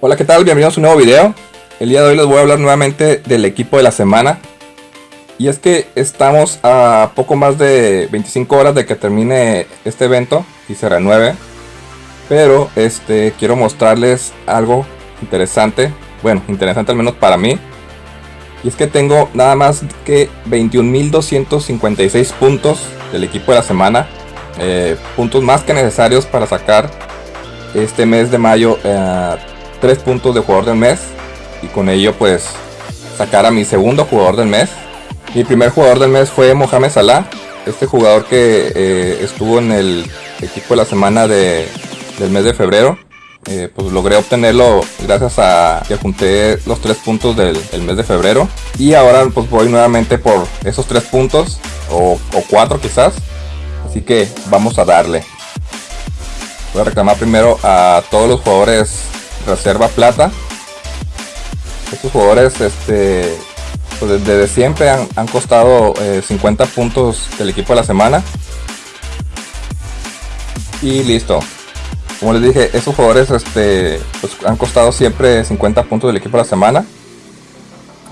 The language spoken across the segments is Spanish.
Hola, ¿qué tal? Bienvenidos a un nuevo video. El día de hoy les voy a hablar nuevamente del equipo de la semana. Y es que estamos a poco más de 25 horas de que termine este evento y se renueve. Pero este quiero mostrarles algo interesante. Bueno, interesante al menos para mí. Y es que tengo nada más que 21.256 puntos del equipo de la semana. Eh, puntos más que necesarios para sacar este mes de mayo eh, 3 puntos de jugador del mes y con ello pues sacar a mi segundo jugador del mes. Mi primer jugador del mes fue Mohamed Salah, este jugador que eh, estuvo en el equipo de la semana de, del mes de febrero. Eh, pues logré obtenerlo gracias a que junté los 3 puntos del, mes de febrero. Y ahora pues voy nuevamente por esos 3 puntos o, o 4 quizás. Así que vamos a darle. Voy a reclamar primero a todos los jugadores reserva plata. Estos jugadores este, pues desde siempre han, costado 50 eh, puntos del equipo de la semana. Y listo. Como les dije, estos jugadores este, pues han costado siempre 50 puntos del equipo de la semana.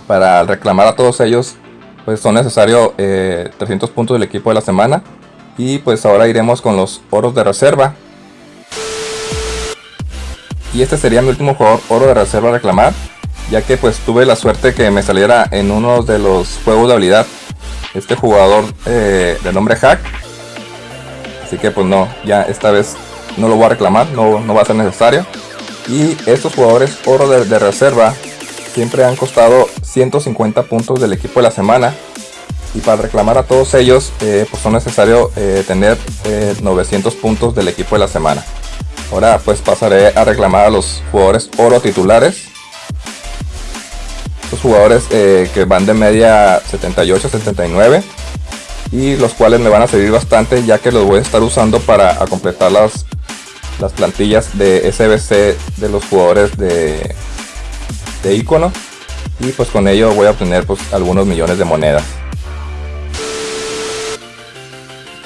Para reclamar a todos ellos, pues son necesarios 300 eh, puntos del equipo de la semana. Y pues ahora iremos con los oros de reserva. Y este sería mi último jugador oro de reserva a reclamar. Ya que pues tuve la suerte que me saliera en uno de los juegos de habilidad. Este jugador eh, de nombre Hack. Así que pues no, ya esta vez no lo voy a reclamar, no, no va a ser necesario. Y estos jugadores oro de, reserva siempre han costado 150 puntos del equipo de la semana. Y para reclamar a todos ellos, eh, pues son necesarios eh, tener 900 puntos del equipo de la semana. Ahora pues pasaré a reclamar a los jugadores oro titulares. Los jugadores eh, que van de media 78 79 y los cuales me van a servir bastante ya que los voy a estar usando para completar las, las plantillas de SBC de los jugadores de, de icono y pues con ello voy a obtener pues algunos millones de monedas.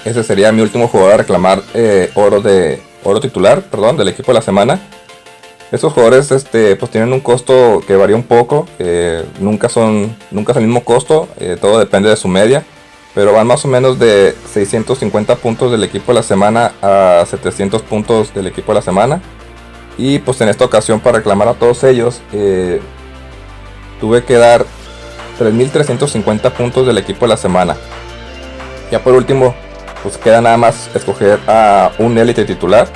Ese sería mi último jugador a reclamar eh, oro de oro titular, perdón, del equipo de la semana. Estos jugadores este, pues tienen un costo que varía un poco, nunca, son, nunca es el mismo costo, eh, todo depende de su media, pero van más o menos de 650 puntos del equipo de la semana a 700 puntos del equipo de la semana. Y pues en esta ocasión para reclamar a todos ellos, eh, tuve que dar 3.350 puntos del equipo de la semana. Ya por último, pues queda nada más escoger a un élite titular.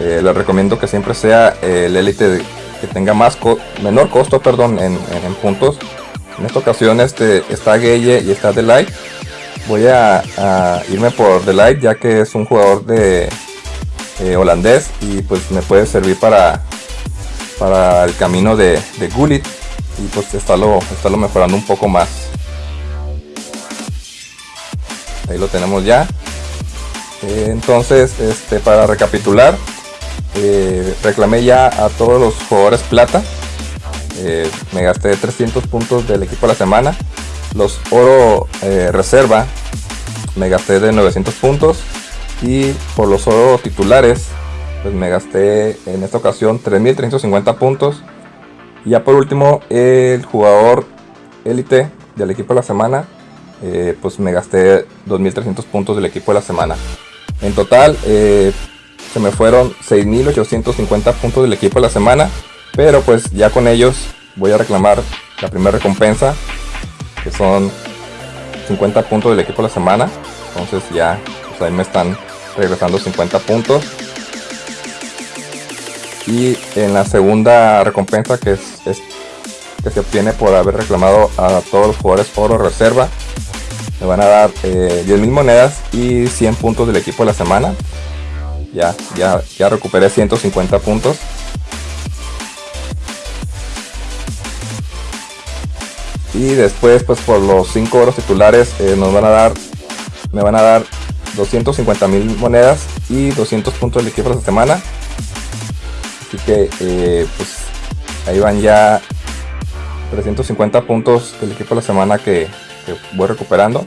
Eh, les recomiendo que siempre sea el élite que tenga más menor costo perdón, en, puntos. En esta ocasión este, está Gueye y está Delight. Voy a, irme por Delight ya que es un jugador de eh, holandés y pues me puede servir para, para el camino de, de Gullit y pues estarlo, estarlo mejorando un poco más. Ahí lo tenemos ya. Eh, entonces, este, para recapitular, eh, reclamé ya a todos los jugadores plata. Eh, me gasté 300 puntos del equipo de la semana. Los oro reserva me gasté de 900 puntos. Y por los oro titulares, pues me gasté en esta ocasión 3350 puntos. Y ya por último, el jugador élite del equipo de la semana, pues me gasté 2300 puntos del equipo de la semana. En total, eh, se me fueron 6.850 puntos del equipo de la semana. Pero pues ya con ellos voy a reclamar la primera recompensa. Que son 50 puntos del equipo de la semana. Entonces ya pues ahí me están regresando 50 puntos. Y en la segunda recompensa que es, que se obtiene por haber reclamado a todos los jugadores oro reserva me van a dar eh, 10.000 monedas y 100 puntos del equipo de la semana. Ya, ya, ya recuperé 150 puntos. Y después, pues por los 5 oros titulares, eh, nos van a dar, me van a dar 250 mil monedas y 200 puntos del equipo de la semana. Así que, eh, pues ahí van ya 350 puntos del equipo de la semana que, voy recuperando.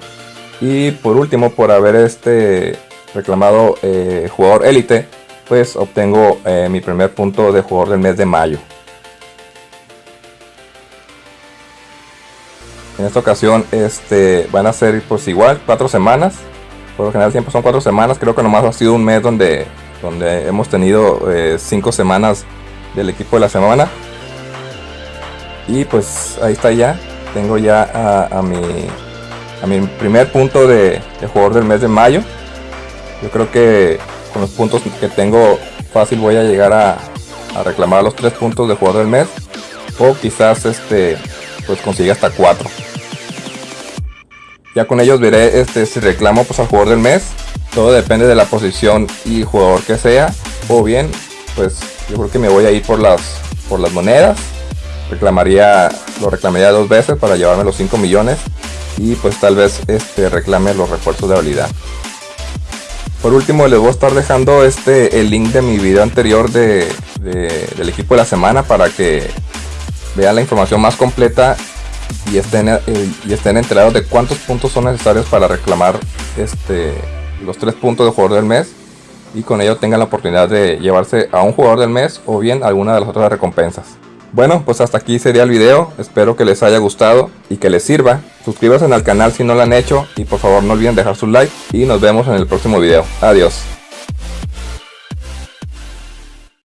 Y por último, por haber este reclamado eh, jugador élite, pues obtengo eh, mi primer punto de jugador del mes de mayo. En esta ocasión este, van a ser pues igual cuatro semanas. Por lo general siempre son cuatro semanas. Creo que nomás ha sido un mes donde, donde hemos tenido 5 eh, semanas del equipo de la semana. Y pues ahí está ya. Tengo ya a, mi, a mi primer punto de, jugador del mes de mayo. Yo creo que con los puntos que tengo fácil voy a llegar a, a reclamar los tres puntos de jugador del mes. O quizás este pues consigue hasta cuatro. Ya con ellos veré este, si reclamo pues al jugador del mes. Todo depende de la posición y jugador que sea. O bien, pues yo creo que me voy a ir por las, por las monedas. Reclamaría, lo reclamaría dos veces para llevarme los 5 millones. Y pues tal vez este, reclame los refuerzos de habilidad. Por último les voy a estar dejando este, el link de mi video anterior de, del equipo de la semana para que vean la información más completa y estén, eh, y estén enterados de cuántos puntos son necesarios para reclamar este, los tres puntos de jugador del mes y con ello tengan la oportunidad de llevarse a un jugador del mes o bien alguna de las otras recompensas. Bueno, pues hasta aquí sería el video, espero que les haya gustado y que les sirva. Suscríbanse al canal si no lo han hecho y por favor no olviden dejar su like y nos vemos en el próximo video. Adiós.